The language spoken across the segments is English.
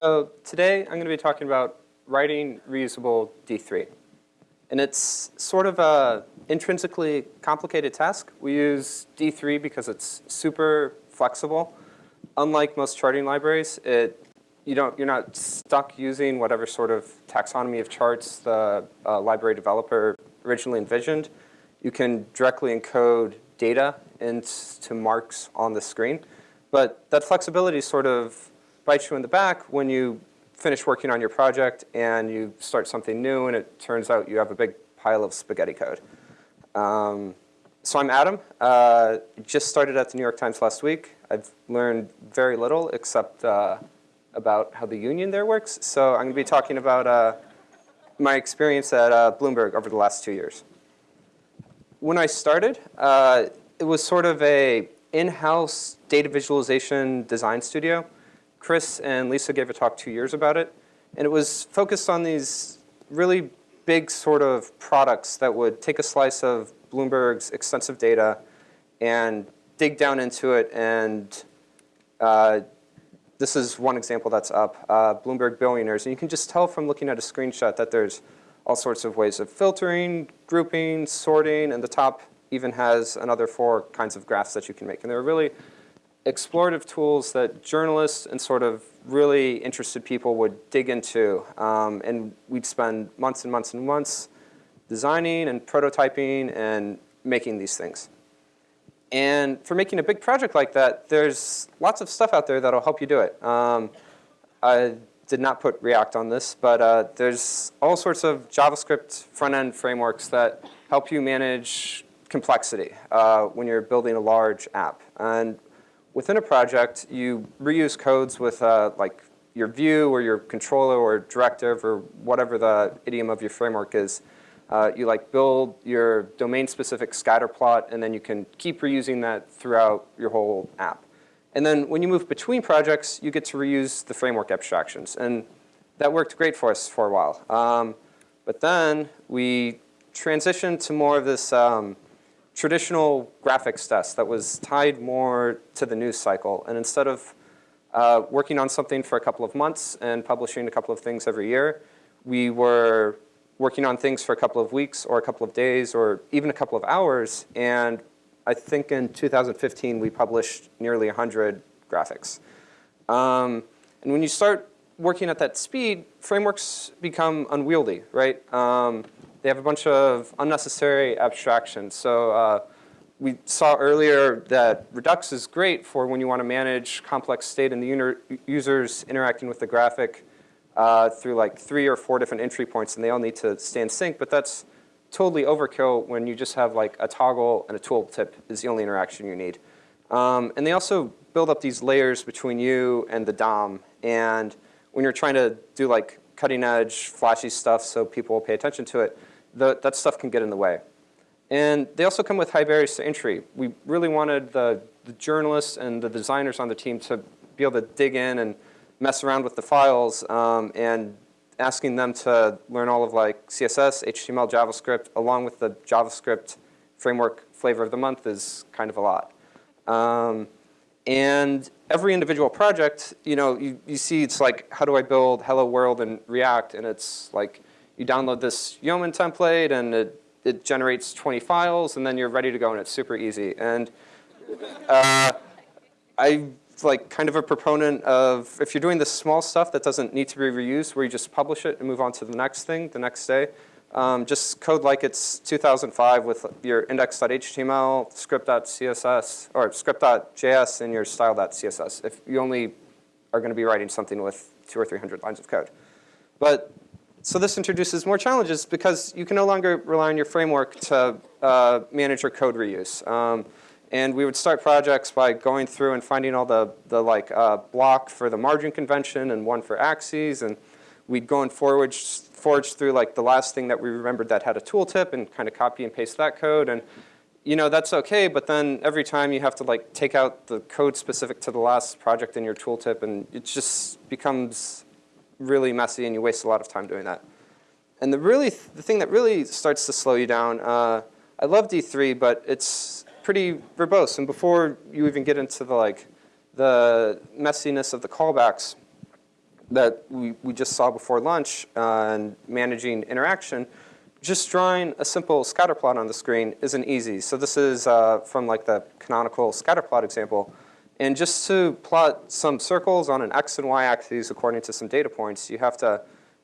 So today I'm going to be talking about writing reusable D3. And it's sort of a intrinsically complicated task. We use D3 because it's super flexible. Unlike most charting libraries, it, you don't, you're not stuck using whatever sort of taxonomy of charts the uh, library developer originally envisioned. You can directly encode data into marks on the screen. But that flexibility sort of bites you in the back when you finish working on your project and you start something new and it turns out you have a big pile of spaghetti code. Um, so I'm Adam. Uh, just started at the New York Times last week. I've learned very little except uh, about how the union there works. So I'm going to be talking about uh, my experience at uh, Bloomberg over the last two years. When I started, uh, it was sort of a in-house data visualization design studio. Chris and Lisa gave a talk two years about it. And it was focused on these really big sort of products that would take a slice of Bloomberg's extensive data and dig down into it. And uh, this is one example that's up, uh, Bloomberg Billionaires. And you can just tell from looking at a screenshot that there's all sorts of ways of filtering, grouping, sorting, and the top even has another four kinds of graphs that you can make. And they're really explorative tools that journalists and sort of really interested people would dig into. Um, and we'd spend months and months and months designing and prototyping and making these things. And for making a big project like that, there's lots of stuff out there that'll help you do it. Um, I did not put React on this, but uh, there's all sorts of JavaScript front-end frameworks that help you manage complexity uh, when you're building a large app. And within a project, you reuse codes with uh, like your view or your controller or directive or whatever the idiom of your framework is. Uh, you like build your domain-specific scatter plot, and then you can keep reusing that throughout your whole app. And then when you move between projects, you get to reuse the framework abstractions. And that worked great for us for a while. Um, but then we transitioned to more of this um, traditional graphics test that was tied more to the news cycle. And instead of uh, working on something for a couple of months and publishing a couple of things every year, we were working on things for a couple of weeks or a couple of days or even a couple of hours. And I think in 2015, we published nearly 100 graphics. Um, and when you start working at that speed, frameworks become unwieldy, right? Um, they have a bunch of unnecessary abstractions. So uh, we saw earlier that Redux is great for when you want to manage complex state and the users interacting with the graphic uh, through like three or four different entry points and they all need to stay in sync, but that's totally overkill when you just have like a toggle and a tooltip is the only interaction you need. Um, and they also build up these layers between you and the DOM. And when you're trying to do like cutting edge, flashy stuff so people will pay attention to it, the, that stuff can get in the way. And they also come with high barriers to entry. We really wanted the, the journalists and the designers on the team to be able to dig in and mess around with the files um, and asking them to learn all of like CSS, HTML, JavaScript, along with the JavaScript framework flavor of the month is kind of a lot. Um, and every individual project, you know, you, you see it's like, how do I build Hello World in React? And it's like, you download this Yeoman template and it, it generates 20 files and then you're ready to go and it's super easy. And uh, I'm like kind of a proponent of if you're doing the small stuff that doesn't need to be reused where you just publish it and move on to the next thing the next day, um, just code like it's 2005 with your index.html, script.css, or script.js and your style.css if you only are going to be writing something with two or 300 lines of code. But so this introduces more challenges because you can no longer rely on your framework to uh, manage your code reuse. Um, and we would start projects by going through and finding all the, the like uh, block for the margin convention and one for axes. And we'd go and forward, forge through like the last thing that we remembered that had a tooltip and kind of copy and paste that code. And you know, that's okay, but then every time you have to like take out the code specific to the last project in your tooltip and it just becomes really messy and you waste a lot of time doing that. And the really, the thing that really starts to slow you down, uh, I love D3, but it's pretty verbose. And before you even get into the like, the messiness of the callbacks, that we, we just saw before lunch and managing interaction, just drawing a simple scatter plot on the screen isn't easy. So this is uh, from like the canonical scatter plot example. And just to plot some circles on an x and y axes according to some data points, you have to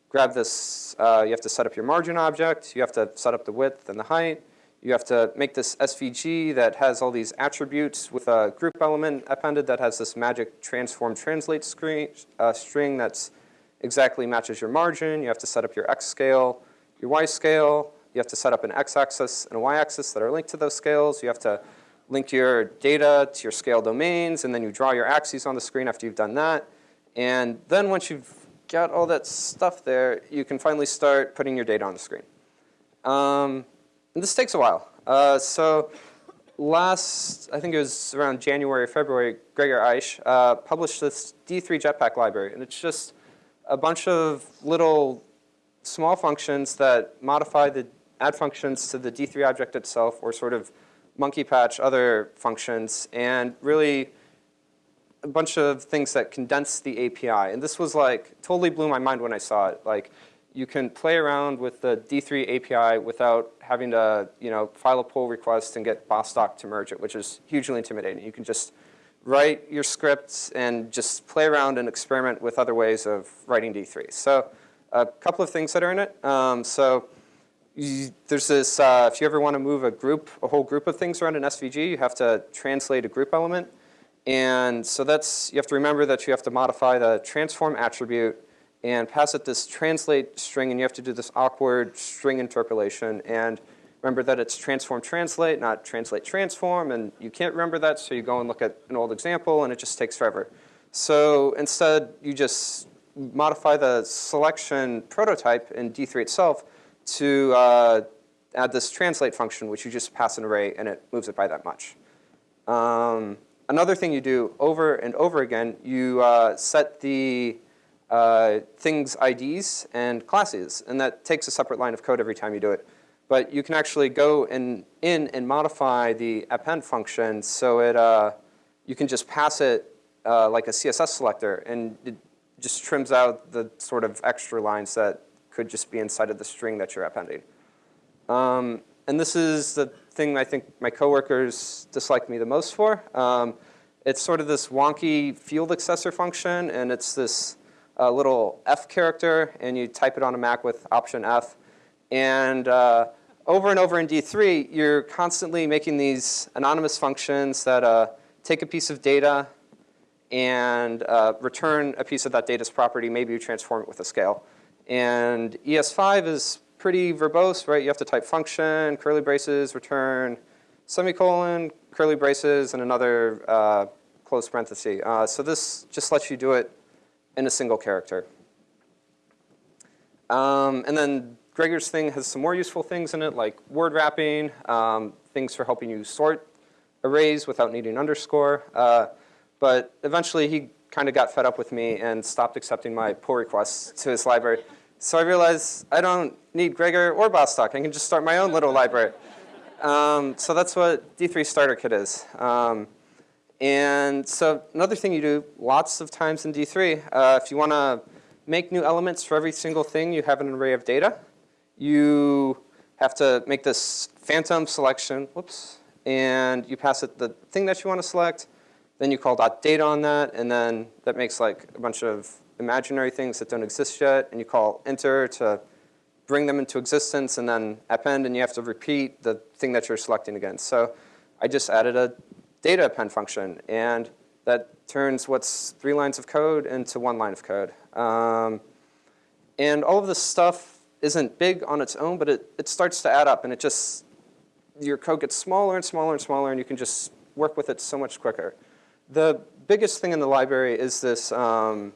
grab this, uh, you have to set up your margin object, you have to set up the width and the height, you have to make this SVG that has all these attributes with a group element appended that has this magic transform translate screen, uh, string that's exactly matches your margin. You have to set up your X scale, your Y scale. You have to set up an X axis and a Y axis that are linked to those scales. You have to link your data to your scale domains, and then you draw your axes on the screen after you've done that. And then once you've got all that stuff there, you can finally start putting your data on the screen. Um, and this takes a while. Uh, so last, I think it was around January February, Gregor Aisch uh, published this D3 Jetpack library. And it's just a bunch of little small functions that modify the add functions to the D3 object itself or sort of monkey patch other functions and really a bunch of things that condense the API. And this was like, totally blew my mind when I saw it. Like, you can play around with the D3 API without having to you know, file a pull request and get Bostock to merge it, which is hugely intimidating. You can just write your scripts and just play around and experiment with other ways of writing D3. So a couple of things that are in it. Um, so you, there's this, uh, if you ever want to move a group, a whole group of things around an SVG, you have to translate a group element. And so that's, you have to remember that you have to modify the transform attribute and pass it this translate string, and you have to do this awkward string interpolation. And remember that it's transform translate, not translate transform, and you can't remember that, so you go and look at an old example, and it just takes forever. So instead, you just modify the selection prototype in D3 itself to uh, add this translate function, which you just pass an array, and it moves it by that much. Um, another thing you do over and over again, you uh, set the uh, things IDs and classes, and that takes a separate line of code every time you do it. But you can actually go in, in and modify the append function so it, uh, you can just pass it uh, like a CSS selector, and it just trims out the sort of extra lines that could just be inside of the string that you're appending. Um, and this is the thing I think my coworkers dislike me the most for. Um, it's sort of this wonky field accessor function, and it's this a little F character, and you type it on a Mac with Option F. And uh, over and over in D3, you're constantly making these anonymous functions that uh, take a piece of data and uh, return a piece of that data's property. Maybe you transform it with a scale. And ES5 is pretty verbose, right? You have to type function, curly braces, return, semicolon, curly braces, and another uh, close parenthesis. Uh, so this just lets you do it in a single character. Um, and then Gregor's thing has some more useful things in it, like word wrapping, um, things for helping you sort arrays without needing underscore. Uh, but eventually he kind of got fed up with me and stopped accepting my pull requests to his library. So I realized I don't need Gregor or Bostock. I can just start my own little library. Um, so that's what D3 Starter Kit is. Um, and so another thing you do lots of times in D3, uh, if you want to make new elements for every single thing, you have an array of data. You have to make this phantom selection, whoops, and you pass it the thing that you want to select. Then you call .data on that, and then that makes like a bunch of imaginary things that don't exist yet, and you call enter to bring them into existence, and then append, and you have to repeat the thing that you're selecting against. So I just added a data append function, and that turns what's three lines of code into one line of code. Um, and all of this stuff isn't big on its own, but it, it starts to add up, and it just, your code gets smaller and smaller and smaller, and you can just work with it so much quicker. The biggest thing in the library is this um,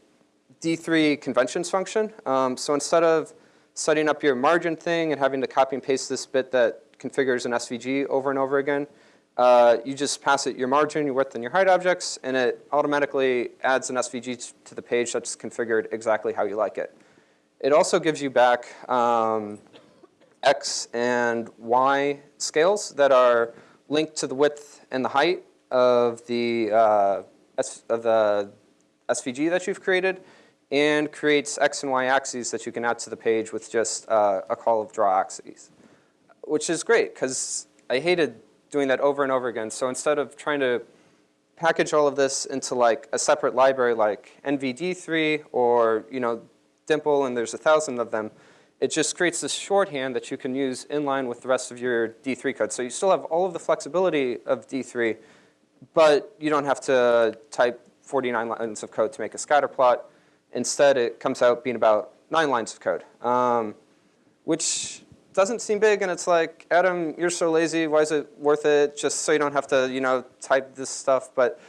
D3 conventions function. Um, so instead of setting up your margin thing and having to copy and paste this bit that configures an SVG over and over again, uh, you just pass it your margin, your width, and your height objects, and it automatically adds an SVG to the page that's configured exactly how you like it. It also gives you back um, X and Y scales that are linked to the width and the height of the, uh, of the SVG that you've created. and creates X and Y axes that you can add to the page with just uh, a call of draw axes, which is great because I hated doing that over and over again. So instead of trying to package all of this into like a separate library like NVD3 or you know Dimple and there's a thousand of them, it just creates this shorthand that you can use in line with the rest of your D3 code. So you still have all of the flexibility of D3, but you don't have to type 49 lines of code to make a scatter plot. Instead, it comes out being about nine lines of code, um, which doesn't seem big. And it's like, Adam, you're so lazy. Why is it worth it? Just so you don't have to, you know, type this stuff. But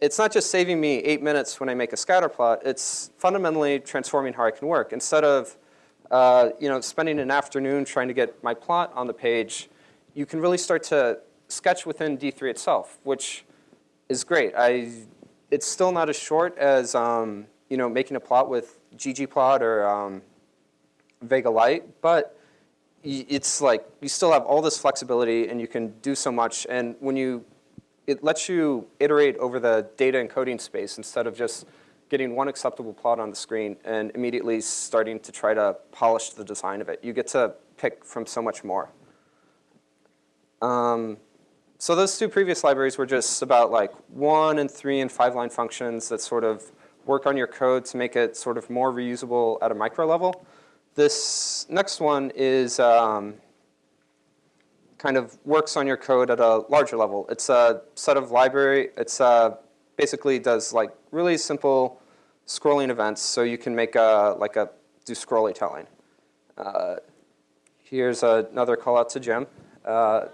it's not just saving me eight minutes when I make a scatter plot. It's fundamentally transforming how I can work. Instead of, uh, you know, spending an afternoon trying to get my plot on the page, you can really start to sketch within D3 itself, which is great. I, it's still not as short as um, you know, making a plot with ggplot or um, Vega Lite, but it's like you still have all this flexibility and you can do so much. And when you, it lets you iterate over the data encoding space instead of just getting one acceptable plot on the screen and immediately starting to try to polish the design of it. You get to pick from so much more. Um, so those two previous libraries were just about like one and three and five line functions that sort of work on your code to make it sort of more reusable at a micro level. This next one is um, kind of works on your code at a larger level. It's a set of library. It's uh, basically does like really simple scrolling events, so you can make a like a do scrolly telling. Uh, here's another call out to Jim. Uh,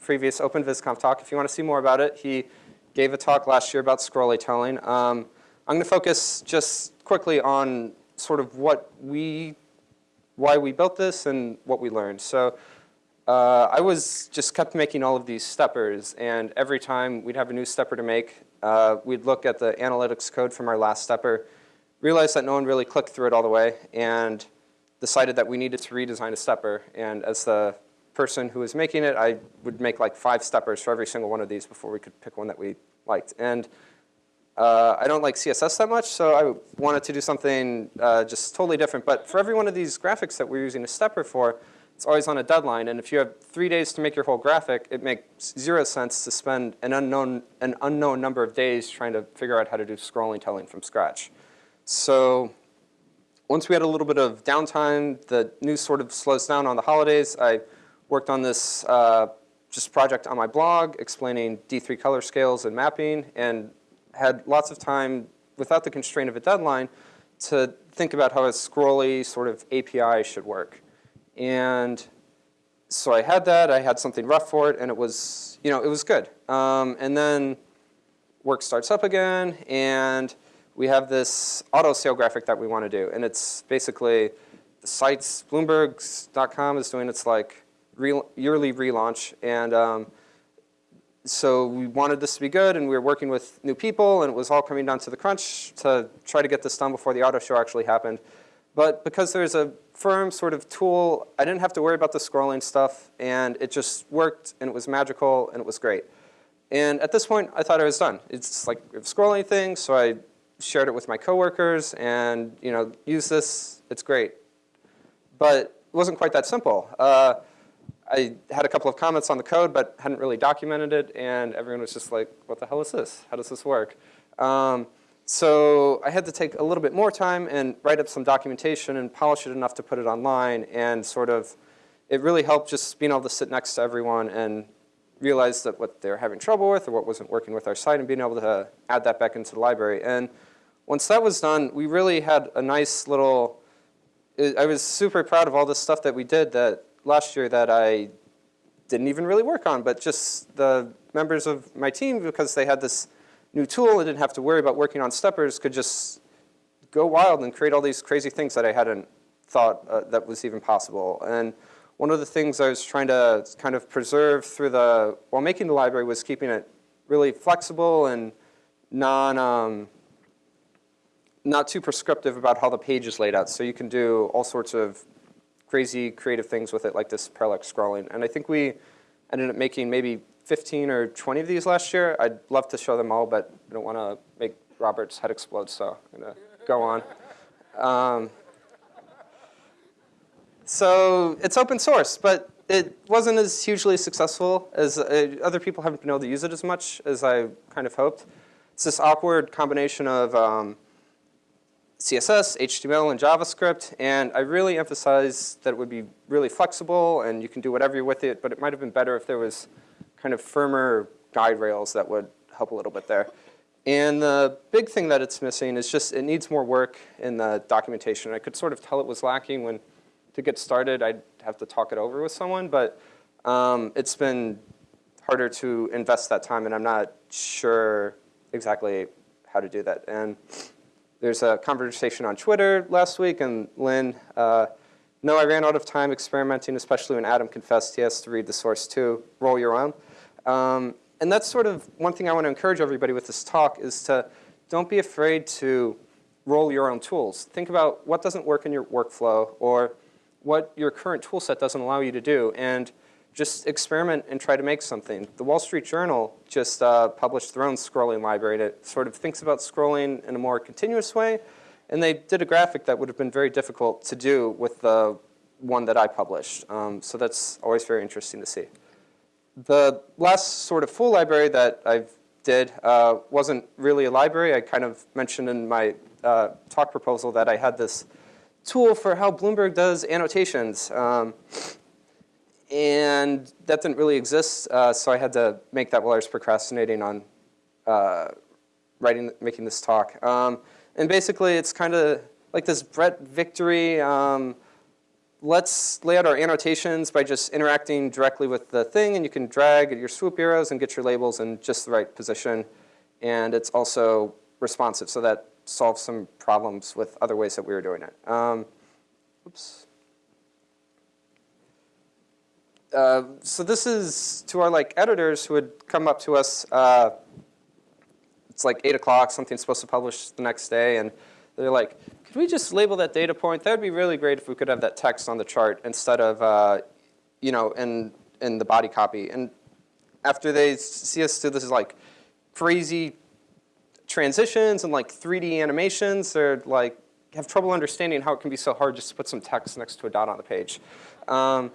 previous OpenVisConf talk. If you want to see more about it, he gave a talk last year about scrolly telling. Um, I'm going to focus just quickly on sort of what we, why we built this and what we learned. So uh, I was just kept making all of these steppers, and every time we'd have a new stepper to make, uh, we'd look at the analytics code from our last stepper, realize that no one really clicked through it all the way, and decided that we needed to redesign a stepper. And as the person who was making it, I would make like five steppers for every single one of these before we could pick one that we liked. And uh, I don't like CSS that much, so I wanted to do something uh, just totally different. But for every one of these graphics that we're using a stepper for, it's always on a deadline. And if you have three days to make your whole graphic, it makes zero sense to spend an unknown, an unknown number of days trying to figure out how to do scrolling telling from scratch. So once we had a little bit of downtime, the news sort of slows down on the holidays. I worked on this uh, just project on my blog explaining D3 color scales and mapping. And had lots of time without the constraint of a deadline to think about how a scrolly sort of API should work. And so I had that, I had something rough for it, and it was, you know, it was good. Um, and then work starts up again, and we have this auto sale graphic that we want to do. And it's basically the site's, Bloomberg's.com is doing its like yearly relaunch. And um, so we wanted this to be good, and we were working with new people, and it was all coming down to the crunch to try to get this done before the auto show actually happened. But because there's a firm sort of tool, I didn't have to worry about the scrolling stuff, and it just worked, and it was magical, and it was great. And at this point, I thought I was done. It's like a scrolling thing, so I shared it with my coworkers, and you know, use this, it's great. But it wasn't quite that simple. Uh, I had a couple of comments on the code, but hadn't really documented it, and everyone was just like, what the hell is this? How does this work? Um, so I had to take a little bit more time and write up some documentation and polish it enough to put it online, and sort of, it really helped just being able to sit next to everyone and realize that what they're having trouble with or what wasn't working with our site and being able to add that back into the library. And once that was done, we really had a nice little, I was super proud of all this stuff that we did that last year that I didn't even really work on, but just the members of my team, because they had this new tool and didn't have to worry about working on steppers, could just go wild and create all these crazy things that I hadn't thought uh, that was even possible. And one of the things I was trying to kind of preserve through the, while making the library was keeping it really flexible and non, um, not too prescriptive about how the page is laid out. So you can do all sorts of crazy creative things with it, like this parallax scrolling. And I think we ended up making maybe 15 or 20 of these last year. I'd love to show them all, but I don't want to make Robert's head explode, so I'm going to go on. Um, so it's open source, but it wasn't as hugely successful as uh, other people haven't been able to use it as much as I kind of hoped. It's this awkward combination of um, CSS, HTML, and JavaScript, and I really emphasize that it would be really flexible and you can do whatever you with it, but it might have been better if there was kind of firmer guide rails that would help a little bit there. And the big thing that it's missing is just it needs more work in the documentation. I could sort of tell it was lacking when to get started, I'd have to talk it over with someone, but um, it's been harder to invest that time, and I'm not sure exactly how to do that. And there's a conversation on Twitter last week, and Lynn, uh, no, I ran out of time experimenting, especially when Adam confessed he has to read the source too, roll your own. Um, and that's sort of one thing I want to encourage everybody with this talk is to don't be afraid to roll your own tools. Think about what doesn't work in your workflow or what your current tool set doesn't allow you to do and just experiment and try to make something. The Wall Street Journal just uh, published their own scrolling library that sort of thinks about scrolling in a more continuous way. And they did a graphic that would have been very difficult to do with the one that I published. Um, so that's always very interesting to see. The last sort of full library that I did uh, wasn't really a library. I kind of mentioned in my uh, talk proposal that I had this tool for how Bloomberg does annotations. Um, and that didn't really exist, uh, so I had to make that while I was procrastinating on uh, writing, making this talk. Um, and basically, it's kind of like this Bret victory. Um, let's lay out our annotations by just interacting directly with the thing, and you can drag your swoop arrows and get your labels in just the right position. And it's also responsive, so that solves some problems with other ways that we were doing it. Um, oops. Uh, so this is to our like editors who would come up to us. Uh, it's like eight o'clock. Something's supposed to publish the next day, and they're like, "Could we just label that data point? That would be really great if we could have that text on the chart instead of, uh, you know, in in the body copy." And after they see us do this like crazy transitions and like 3D animations. They're like, have trouble understanding how it can be so hard just to put some text next to a dot on the page. Um,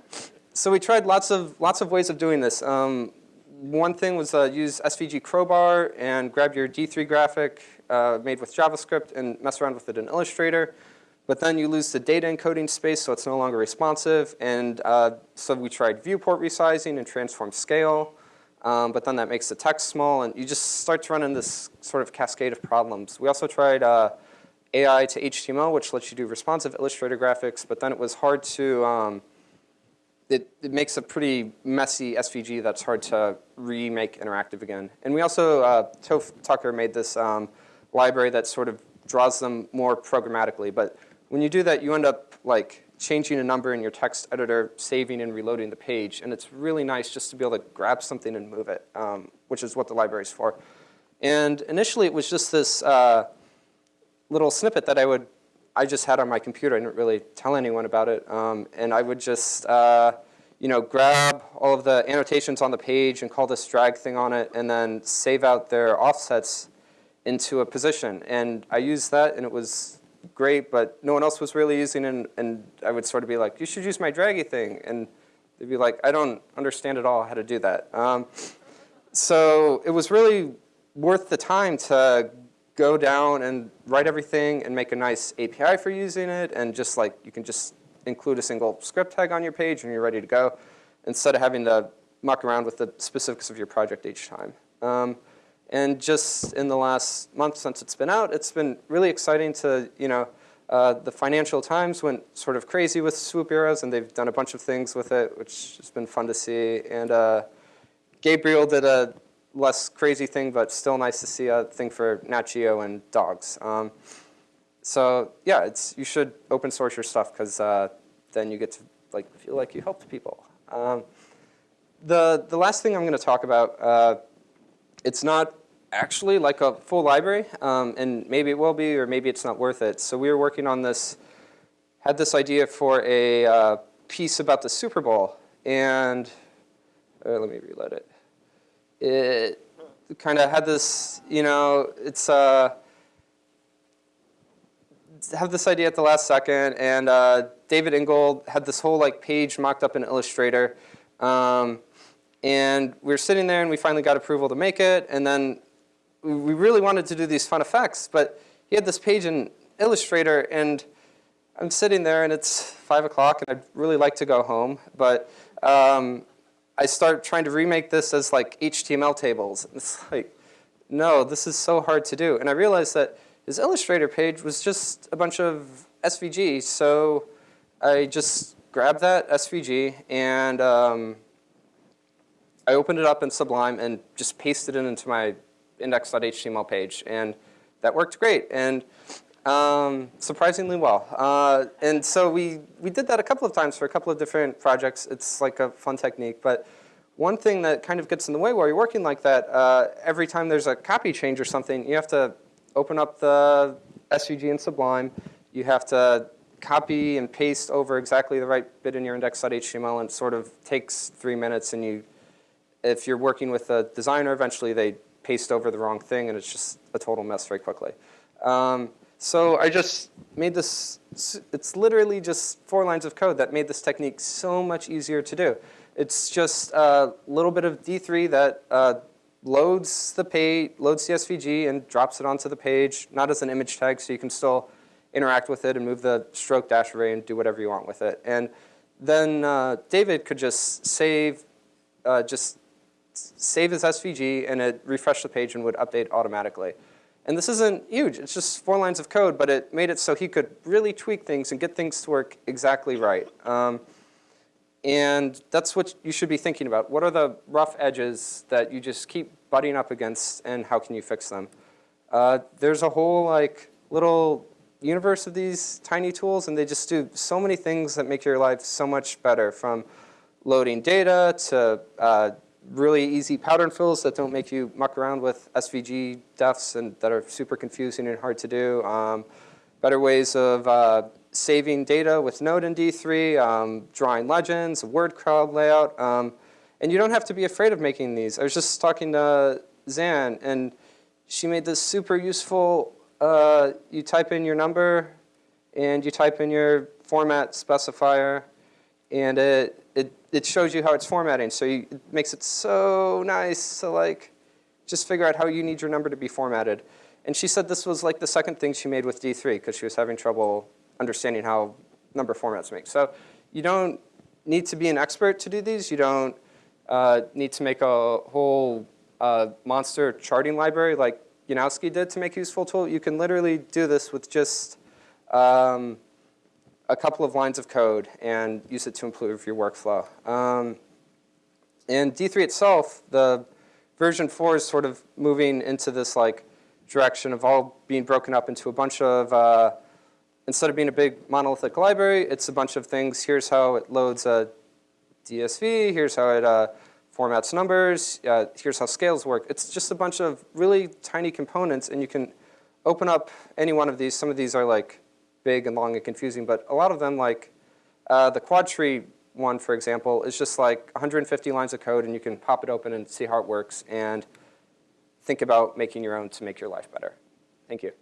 so we tried lots of, lots of ways of doing this. Um, one thing was uh, use SVG crowbar and grab your D3 graphic uh, made with JavaScript and mess around with it in Illustrator. But then you lose the data encoding space, so it's no longer responsive. And uh, so we tried viewport resizing and transform scale. Um, but then that makes the text small, and you just start to run into this sort of cascade of problems. We also tried uh, AI to HTML, which lets you do responsive Illustrator graphics, but then it was hard to, um, it, it, makes a pretty messy SVG that's hard to remake interactive again. And we also, uh, Tucker made this um, library that sort of draws them more programmatically. But when you do that, you end up like changing a number in your text editor, saving and reloading the page. And it's really nice just to be able to grab something and move it, um, which is what the library is for. And initially, it was just this uh, little snippet that I would, I just had on my computer. I didn't really tell anyone about it. Um, and I would just, uh, you know, grab all of the annotations on the page and call this drag thing on it, and then save out their offsets into a position. And I used that, and it was great, but no one else was really using it, and, and I would sort of be like, you should use my draggy thing. And they'd be like, I don't understand at all how to do that. Um, so it was really worth the time to go down and write everything and make a nice API for using it, and just like, you can just include a single script tag on your page and you're ready to go, instead of having to muck around with the specifics of your project each time. Um, and just in the last month since it's been out, it's been really exciting to, you know, uh, the Financial Times went sort of crazy with swoop arrows, and they've done a bunch of things with it, which has been fun to see. And uh, Gabriel did a less crazy thing, but still nice to see a thing for Nat Geo and dogs. Um, so yeah, it's you should open source your stuff because uh, then you get to like feel like you helped people. Um, the the last thing I'm going to talk about uh, it's not actually like a full library, um, and maybe it will be, or maybe it's not worth it. So we were working on this, had this idea for a uh, piece about the Super Bowl, and uh, let me reload it. It kind of had this, you know, it's uh, have this idea at the last second, and uh, David Ingold had this whole like page mocked up in Illustrator. Um, and we were sitting there, and we finally got approval to make it. And then we really wanted to do these fun effects, but he had this page in Illustrator, and I'm sitting there, and it's 5 o'clock, and I'd really like to go home. But um, I start trying to remake this as like HTML tables. It's like, no, this is so hard to do. And I realized that his Illustrator page was just a bunch of SVG. So I just grabbed that SVG and um, I opened it up in Sublime and just pasted it into my index.html page. And that worked great. And um, surprisingly well. Uh, and so we, we did that a couple of times for a couple of different projects. It's like a fun technique. But one thing that kind of gets in the way while you're working like that, uh, every time there's a copy change or something, you have to open up the SVG in Sublime. You have to copy and paste over exactly the right bit in your index.html and it sort of takes three minutes and you, if you're working with a designer, eventually they paste over the wrong thing and it's just a total mess very quickly. Um, so I just made this, it's literally just four lines of code that made this technique so much easier to do. It's just a little bit of D3 that uh, loads the page, loads the SVG and drops it onto the page, not as an image tag, so you can still interact with it and move the stroke dash array and do whatever you want with it. And then uh, David could just save, uh, just save his SVG and it refresh the page and would update automatically. And this isn't huge, it's just four lines of code, but it made it so he could really tweak things and get things to work exactly right. Um, and that's what you should be thinking about. What are the rough edges that you just keep butting up against and how can you fix them? Uh, there's a whole like little universe of these tiny tools and they just do so many things that make your life so much better from loading data to uh, really easy pattern fills that don't make you muck around with SVG defs and that are super confusing and hard to do. Um, better ways of uh, saving data with Node and D3, um, drawing legends, word cloud layout. Um, and you don't have to be afraid of making these. I was just talking to Zan, and she made this super useful, uh, you type in your number, and you type in your format specifier, and it, it, it shows you how it's formatting. So you, it makes it so nice to like, just figure out how you need your number to be formatted. And she said this was like the second thing she made with D3 because she was having trouble understanding how number formats make. So you don't need to be an expert to do these. You don't uh, need to make a whole uh, monster charting library like Yanowski did to make a useful tool. You can literally do this with just um, a couple of lines of code and use it to improve your workflow. Um, and D3 itself, the version 4 is sort of moving into this like direction of all being broken up into a bunch of uh, instead of being a big monolithic library, it's a bunch of things. Here's how it loads a DSV. Here's how it uh, formats numbers. Uh, here's how scales work. It's just a bunch of really tiny components, and you can open up any one of these. Some of these are like big and long and confusing, but a lot of them, like uh, the quad tree one, for example, is just like 150 lines of code, and you can pop it open and see how it works, and think about making your own to make your life better. Thank you.